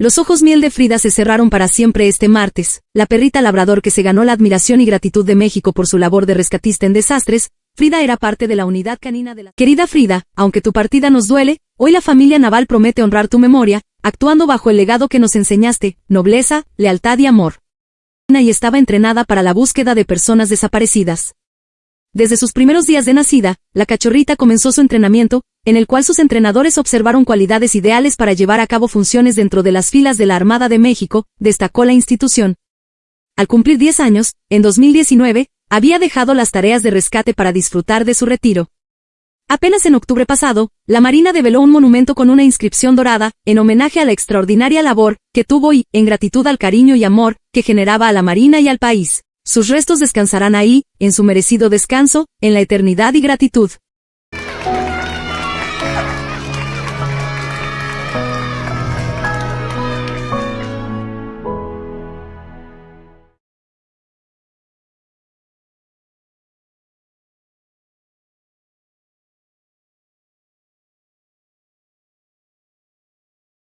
Los ojos miel de Frida se cerraron para siempre este martes. La perrita labrador que se ganó la admiración y gratitud de México por su labor de rescatista en desastres, Frida era parte de la unidad canina de la... Querida Frida, aunque tu partida nos duele, hoy la familia Naval promete honrar tu memoria, actuando bajo el legado que nos enseñaste, nobleza, lealtad y amor. Y estaba entrenada para la búsqueda de personas desaparecidas. Desde sus primeros días de nacida, la cachorrita comenzó su entrenamiento, en el cual sus entrenadores observaron cualidades ideales para llevar a cabo funciones dentro de las filas de la Armada de México, destacó la institución. Al cumplir 10 años, en 2019, había dejado las tareas de rescate para disfrutar de su retiro. Apenas en octubre pasado, la Marina develó un monumento con una inscripción dorada, en homenaje a la extraordinaria labor que tuvo y, en gratitud al cariño y amor que generaba a la Marina y al país. Sus restos descansarán ahí, en su merecido descanso, en la eternidad y gratitud.